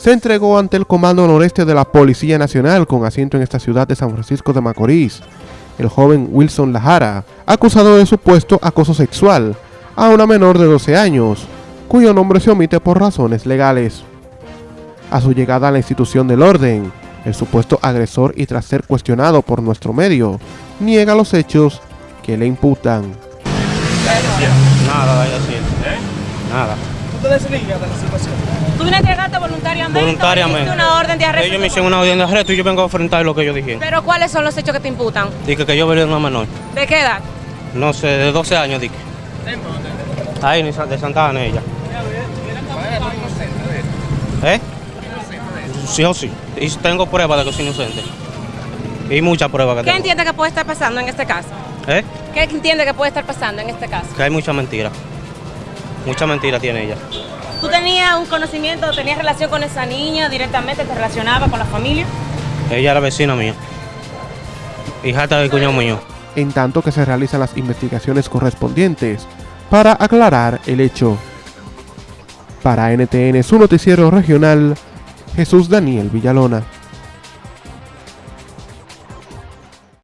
se entregó ante el Comando Noreste de la Policía Nacional con asiento en esta ciudad de San Francisco de Macorís. El joven Wilson Lajara, acusado de supuesto acoso sexual a una menor de 12 años, cuyo nombre se omite por razones legales. A su llegada a la institución del orden, el supuesto agresor y tras ser cuestionado por nuestro medio, niega los hechos que le imputan. Nada, así. Nada. ¿Tú te desligas de la situación? ¿Tú entregaste voluntariamente? Voluntariamente. ¿Hiciste una orden de arresto? Ellos me hicieron una orden de arresto y yo vengo a enfrentar lo que ellos dijeron. ¿Pero cuáles son los hechos que te imputan? Dije que yo violé a una menor. ¿De qué edad? No sé, de 12 años, dije. Ahí, de Santa Ana, ella. ¿Eh? Sí o sí. Y tengo pruebas de que soy inocente. Y muchas pruebas que ¿Qué tengo. entiende que puede estar pasando en este caso? ¿Eh? ¿Qué entiende que puede estar pasando en este caso? Que hay mucha mentira. Mucha mentira tiene ella. ¿Tú tenías un conocimiento, tenías relación con esa niña directamente, te relacionaba con la familia? Ella era vecina mía. Hijata del cuñado mío. en tanto que se realizan las investigaciones correspondientes para aclarar el hecho. Para NTN, su noticiero regional, Jesús Daniel Villalona.